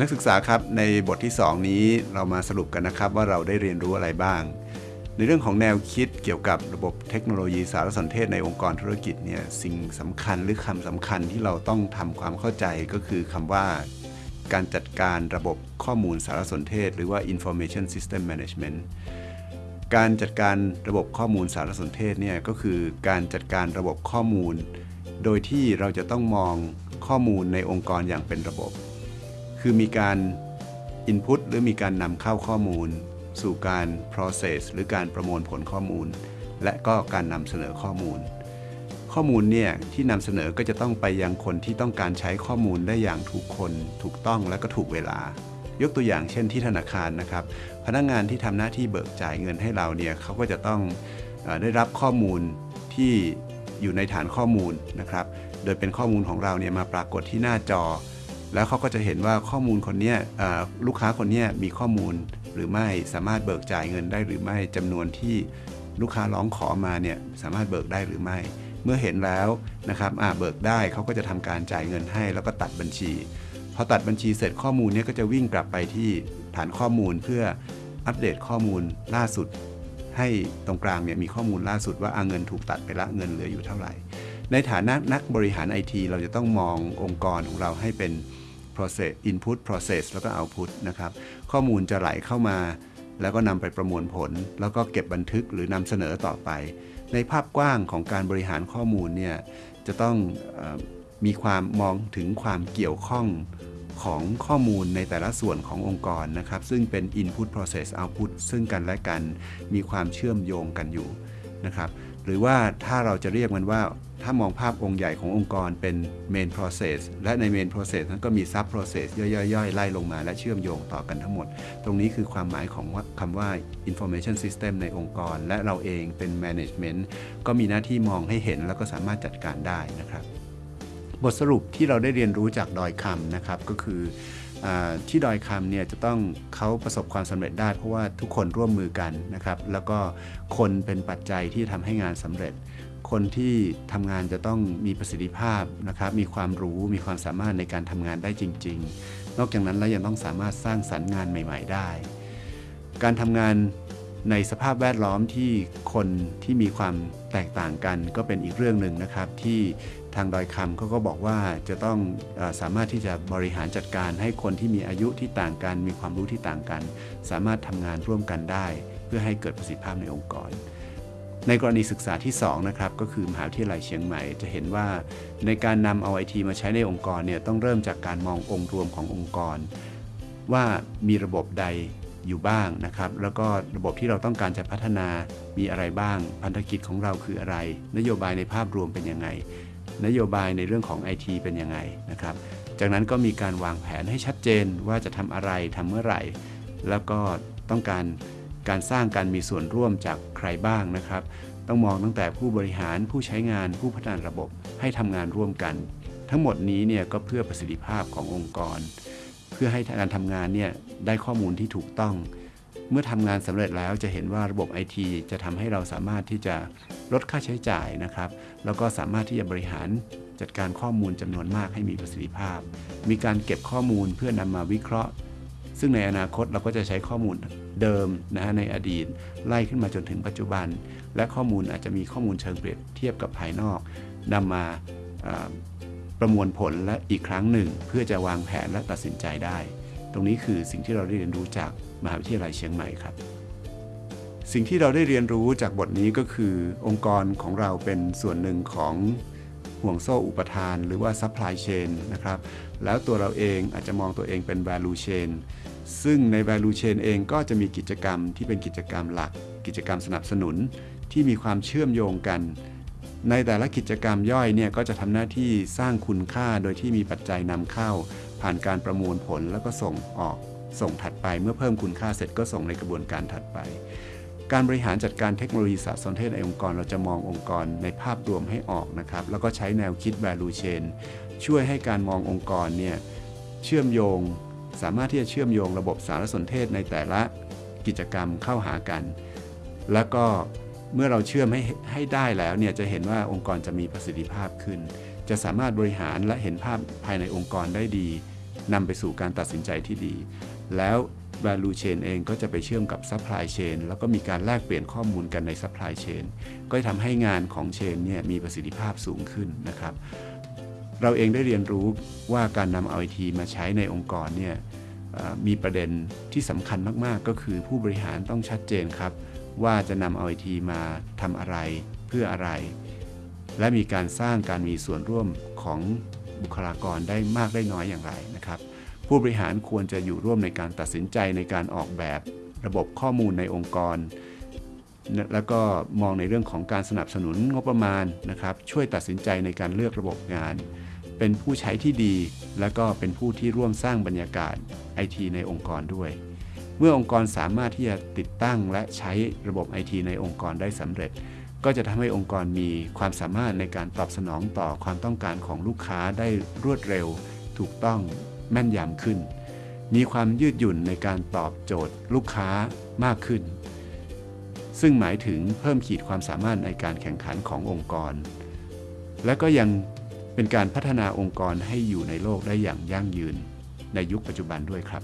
นักศึกษาครับในบทที่ 2 นี้เรามาสรุปกันนะครับว่าเราได้เรียนรู้อะไรบ้าง ในเรื่องของแนวคิดเกี่ยวกับระบบเทคโนโลยีสารสนเทศในองค์กรธุรกิจเนี่ยสิ่งสำคัญหรือคำสำคัญที่เราต้องทำความเข้าใจก็คือคำว่า การจัดการระบบข้อมูลสารสนเทศ หรือว่า information system management การจัดการระบบข้อมูลสารสนเทศเนี่ยก็คือการจัดการระบบข้อมูล โดยที่เราจะต้องมองข้อมูลในองค์กรอย่างเป็นระบบ คือมีการ input หรือมีการนำเข้าข้อมูล สู่การ process หรือการประมวลผลข้อมูล และก็การนำเสนอข้อมูล ข้อมูลเนี่ยที่นำเสนอก็จะต้องไปยังคนที่ต้องการใช้ข้อมูลได้อย่างถูกคน ถูกต้องและก็ถูกเวลา ยกตัวอย่างเช่นที่ธนาคารนะครับ พนักงงานที่ทำหน้าที่เบิกจ่ายเงินให้เราเนี่ยเขาก็จะต้องอได้รับข้อมูลที่อยู่ในฐานข้อมูลนะครับ โดยเป็นข้อมูลของเราเนี่ยมาปรากฏที่หน้าจอ แล้วเขาก็จะเห็นว่าข้อมูลคนนี้ลูกค้าคนนี้มีข้อมูลหรือไม่สามารถเบิกจ่ายเงินได้หรือไม่จำนวนที่ลูกค้าร้องขอมาเนี่ยสามารถเบิกได้หรือไม่ เมื่อเห็นแล้วนะครับเบิกได้เขาก็จะทำการจ่ายเงินให้ แล้วก็ตัดบัญชี พอตัดบัญชีเสร็จข้อมูลเนี้ก็จะวิ่งกลับไปที่ฐานข้อมูลเพื่ออัปเดตข้อมูลล่าสุด ให้ตรงกลางเนี่ยมีข้อมูลล่าสุดว่าอาเงินถูกตัดไปละเงินเหลืออยู่เท่าไหร่ ในฐานะนักบริหารไอทีเราจะต้องมององค์กรของเราให้เป็น process input process แล้วก็ output นะครับ ข้อมูลจะไหลเข้ามา แล้วก็นำไปประมวลผล แล้วก็เก็บบันทึกหรือนำเสนอต่อไป ในภาพกว้างของการบริหารข้อมูลเนี่ยจะต้องอมีความมองถึงความเกี่ยวข้องของข้อมูลในแต่ละส่วนขององค์กรนะครับ ซึ่งเป็น input process output ซึ่งกันและกันมีความเชื่อมโยงกันอยู่นะครับ หรือว่าถ้าเราจะเรียกมันว่า ถ้ามองภาพองค์ใหญ่ขององค์กรเป็น main process และใน main process นั้นก็มี sub process ย่อยๆ ไล่ลงมาและเชื่อมโยงต่อกันทั้งหมด ตรงนี้คือความหมายของคำว่า information system ในองค์กร และเราเองเป็น management ก็มีหน้าที่มองให้เห็นแล้วก็สามารถจัดการได้นะครับ บทสรุปที่เราได้เรียนรู้จากดอยคำนะครับก็คือ ที่ดอยคำเนี่ยจะต้องเขาประสบความสำเร็จได้ เพราะว่าทุกคนร่วมมือกันนะครับแล้วก็คนเป็นปัจจัยที่ทำให้งานสำเร็จ คนที่ทำงานจะต้องมีประสิทธิภาพนะครับมีความรู้มีความสามารถในการทำงานได้จริง ๆ นอกจากนั้นแล้วยังต้องสามารถสร้างสรรค์งานใหม่ ๆ ได้ การทำงาน ในสภาพแวดล้อมที่คนที่มีความแตกต่างกัน ก็เป็นอีกเรื่องหนึ่งนะครับที่ทางดอยคำเขาก็บอกว่าจะต้องอสามารถที่จะบริหารจัดการให้คนที่มีอายุที่ต่างกัน มีความรู้ที่ต่างกัน สามารถทำงานร่วมกันได้ เพื่อให้เกิดประสิทธิภาพในองค์กร ในกรณีศึกษาที่2นะครับก็คือมหาวิทยาลัยเชียงใหม่จะเห็นว่า ในการนำเอาไอทีมาใช้ในองค์กรเนี่ยต้องเริ่มจากการมององค์รวมขององค์กร ว่ามีระบบใด อยู่บ้างนะครับ แล้วก็ระบบที่เราต้องการจะพัฒนามีอะไรบ้าง พันธกิจของเราคืออะไร นโยบายในภาพรวมเป็นยังไง นโยบายในเรื่องของ IT เป็นยังไงนะครับ จากนั้นก็มีการวางแผนให้ชัดเจนว่าจะทำอะไรทำเมื่อไหร่ แล้วก็ต้องการการสร้างการมีส่วนร่วมจากใครบ้างนะครับ ต้องมองตั้งแต่ผู้บริหารผู้ใช้งานผู้พัฒนาระบบให้ทำงานร่วมกัน ทั้งหมดนี้เนี่ยก็เพื่อประสิทธิภาพขององค์กร พื่อให้การทำงานเนี่ยได้ข้อมูลที่ถูกต้อง เมื่อทำงานสำเร็จแล้วจะเห็นว่าระบบไอทีจะทำให้เราสามารถที่จะลดค่าใช้จ่ายนะครับ แล้วก็สามารถที่จะบริหารจัดการข้อมูลจำนวนมากให้มีประสิทธิภาพ มีการเก็บข้อมูลเพื่อนำมาวิเคราะห์ ซึ่งในอนาคตเราก็จะใช้ข้อมูลเดิมนะฮะในอดีต ไล่ขึ้นมาจนถึงปัจจุบัน และข้อมูลอาจจะมีข้อมูลเชิงเปรียบเทียบกับภายนอกนำมา ประมวลผลและอีกครั้งหนึ่ง เพื่อจะวางแผนและตัดสินใจได้ ตรงนี้คือสิ่งที่เราได้เรียนรู้จากมหาวิทยาลัยเชียงใหม่ครับ สิ่งที่เราได้เรียนรู้จากบทนี้ก็คือ องค์กรของเราเป็นส่วนหนึ่งของห่วงโซ่อุปทาน หรือว่า supply chain นะครับ แล้วตัวเราเองอาจจะมองตัวเองเป็น value chain ซึ่งใน value chain เองก็จะมีกิจกรรมที่เป็นกิจกรรมหลัก กิจกรรมสนับสนุนที่มีความเชื่อมโยงกัน ในแต่ละกิจกรรมย่อยเนี่ยก็จะทำหน้าที่สร้างคุณค่าโดยที่มีปัจจัยนำเข้า ผ่านการประมวลผลแล้วก็ส่งออก ส่งถัดไปเมื่อเพิ่มคุณค่าเสร็จก็ส่งในกระบวนการถัดไป การบริหารจัดการเทคโนโลยีสารสนเทศในองค์กร เราจะมององค์กรในภาพรวมให้ออกนะครับ แล้วก็ใช้แนวคิด value chain ช่วยให้การมององค์กรเนี่ยเชื่อมโยง สามารถที่จะเชื่อมโยงระบบสารสนเทศในแต่ละกิจกรรมเข้าหากัน แล้วก็ เมื่อเราเชื่อมให้ให้ได้แล้วเนี่ยจะเห็นว่าองค์กรจะมีประสิทธิภาพขึ้น จะสามารถบริหารและเห็นภาพภายในองค์กรได้ดีนำไปสู่การตัดสินใจที่ดี แล้ว value chain เองก็จะไปเชื่อมกับ supply chain แล้วก็มีการแลกเปลี่ยนข้อมูลกันใน supply chain ก็จะทำให้งานของ chain เนี่ยมีประสิทธิภาพสูงขึ้นนะครับ เราเองได้เรียนรู้ว่าการนำ IoT มาใช้ในองค์กรเนี่ยมีประเด็นที่สำคัญมากๆ ก็คือผู้บริหารต้องชัดเจนครับ ว่าจะนำ IoT มาทำอะไรเพื่ออะไร และมีการสร้างการมีส่วนร่วมของบุคลากรได้มากได้น้อยอย่างไรนะครับ ผู้บริหารควรจะอยู่ร่วมในการตัดสินใจในการออกแบบระบบข้อมูลในองค์กร แล้วก็มองในเรื่องของการสนับสนุนงบประมาณนะครับ ช่วยตัดสินใจในการเลือกระบบงาน เป็นผู้ใช้ที่ดี และก็เป็นผู้ที่ร่วมสร้างบรรยากาศไอทีในองค์กรด้วย เมื่อองค์กรสามารถที่จะติดตั้งและใช้ระบบไอทีในองค์กรได้สำเร็จ ก็จะทำให้องค์กรมีความสามารถในการตอบสนองต่อความต้องการของลูกค้าได้รวดเร็ว ถูกต้องแม่นยำขึ้น มีความยืดหยุ่นในการตอบโจทย์ลูกค้ามากขึ้น ซึ่งหมายถึงเพิ่มขีดความสามารถในการแข่งขันขององค์กร และก็ยังเป็นการพัฒนาองค์กรให้อยู่ในโลกได้อย่างยั่งยืน ในยุคปัจจุบันด้วยครับ